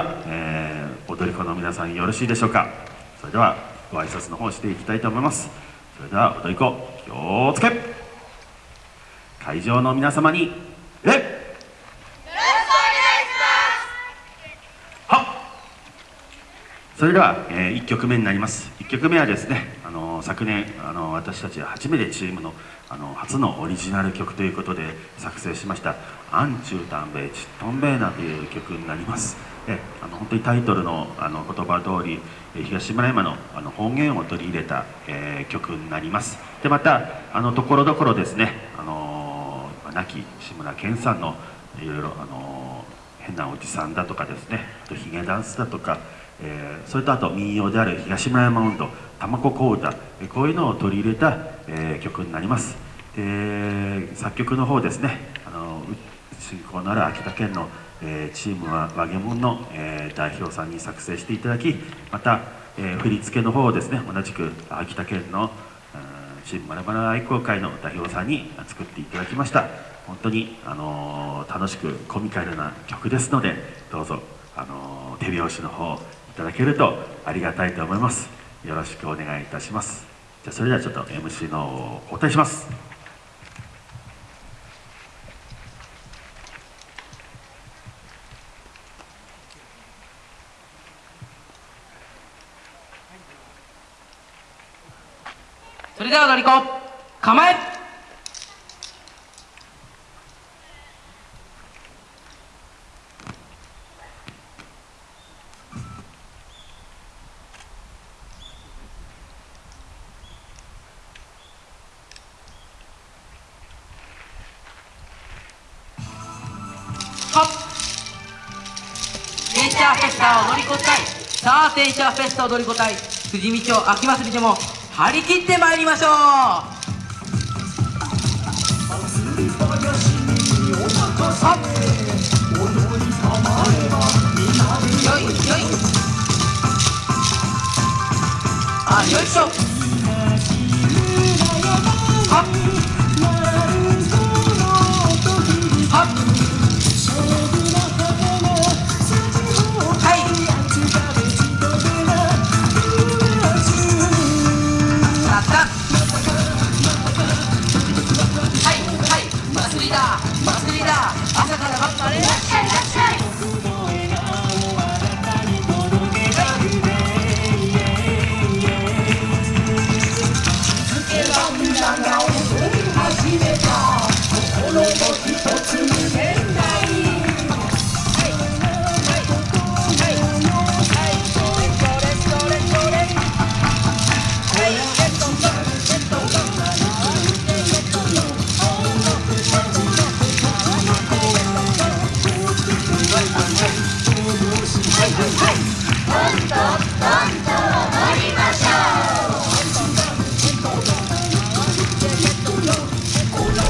は、えー、踊り子の皆さんよろしいでしょうか？それではご挨拶の方していきたいと思います。それでは踊り子気をつけ。会場の皆様にえそれでは、えー、1曲目になります。1曲目はですね、あの昨年、あの、私たちは初めてチームの、あの初のオリジナル曲ということで作成しました「アンチュータンベイチトンベーナ」という曲になります。であの本当にタイトルのあの言葉通り東村山のあの方言を取り入れた、え曲になります。でまたあのところどころですね、あの亡き志村けんさんのいろいろ、あの変なおじさんだとかですねあとヒゲダンスだとかえー、それとあと民謡である東村山運動玉子小唄、えこういうのを取り入れた、えー、曲になります。で作曲の方ですねあの進行のある秋田県の、えー、チームは和げもんの、え代表さんに作成していただきまた、え振り付けの方をですね同じく秋田県のチームまるまる愛好会の代表さんに作っていただきました。本当に、あの楽しくコミカルな曲ですのでどうぞ、あの手拍子の方ただけるとありがたいと思います。よろしくお願いいたします。じゃあそれではちょっと MC の交代します。それでは踊り子構えチャーフェスタ踊り子隊さあテンシャーフェスタ踊り子隊富士見町秋祭りでも張り切ってまいりましょう。Uno.